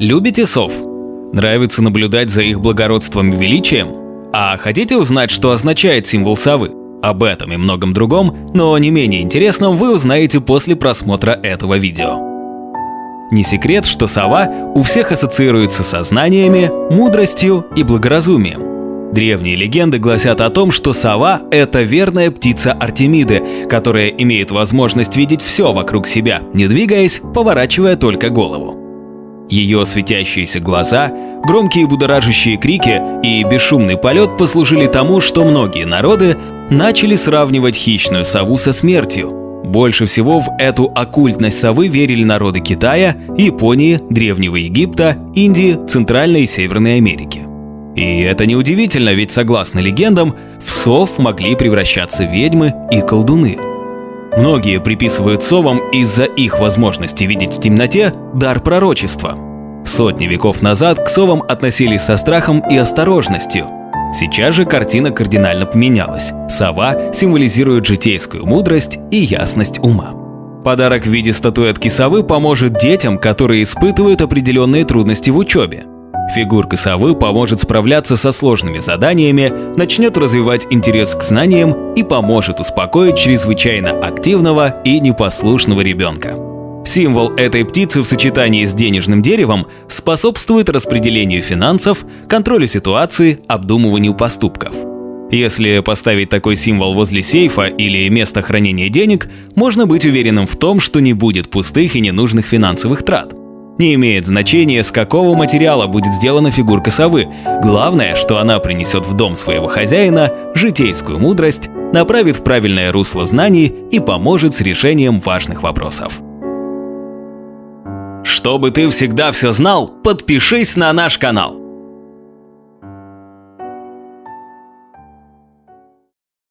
Любите сов? Нравится наблюдать за их благородством и величием? А хотите узнать, что означает символ совы? Об этом и многом другом, но не менее интересном вы узнаете после просмотра этого видео. Не секрет, что сова у всех ассоциируется со знаниями, мудростью и благоразумием. Древние легенды гласят о том, что сова — это верная птица Артемиды, которая имеет возможность видеть все вокруг себя, не двигаясь, поворачивая только голову. Ее светящиеся глаза, громкие будоражащие крики и бесшумный полет послужили тому, что многие народы начали сравнивать хищную сову со смертью. Больше всего в эту оккультность совы верили народы Китая, Японии, Древнего Египта, Индии, Центральной и Северной Америки. И это неудивительно, ведь согласно легендам, в сов могли превращаться ведьмы и колдуны. Многие приписывают совам из-за их возможности видеть в темноте дар пророчества. Сотни веков назад к совам относились со страхом и осторожностью. Сейчас же картина кардинально поменялась. Сова символизирует житейскую мудрость и ясность ума. Подарок в виде статуэтки совы поможет детям, которые испытывают определенные трудности в учебе. Фигурка совы поможет справляться со сложными заданиями, начнет развивать интерес к знаниям и поможет успокоить чрезвычайно активного и непослушного ребенка. Символ этой птицы в сочетании с денежным деревом способствует распределению финансов, контролю ситуации, обдумыванию поступков. Если поставить такой символ возле сейфа или места хранения денег, можно быть уверенным в том, что не будет пустых и ненужных финансовых трат. Не имеет значения, с какого материала будет сделана фигурка совы. Главное, что она принесет в дом своего хозяина житейскую мудрость, направит в правильное русло знаний и поможет с решением важных вопросов. Чтобы ты всегда все знал, подпишись на наш канал.